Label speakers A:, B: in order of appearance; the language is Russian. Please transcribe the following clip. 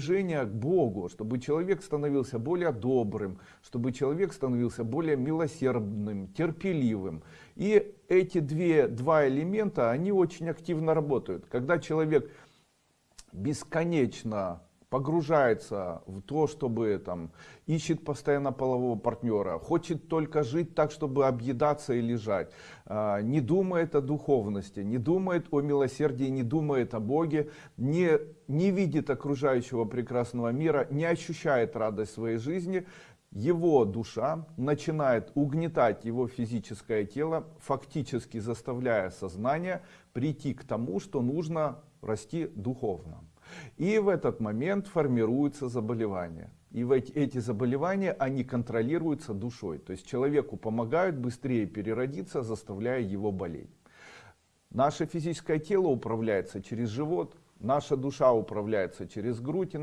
A: движение к Богу, чтобы человек становился более добрым, чтобы человек становился более милосердным, терпеливым. И эти две, два элемента, они очень активно работают. Когда человек бесконечно погружается в то, чтобы там ищет постоянно полового партнера, хочет только жить так, чтобы объедаться и лежать, а, не думает о духовности, не думает о милосердии, не думает о Боге, не, не видит окружающего прекрасного мира, не ощущает радость своей жизни, его душа начинает угнетать его физическое тело, фактически заставляя сознание прийти к тому, что нужно расти духовно. И в этот момент формируются заболевания. И эти заболевания, они контролируются душой. То есть человеку помогают быстрее переродиться, заставляя его болеть. Наше физическое тело управляется через живот, наша душа управляется через грудь.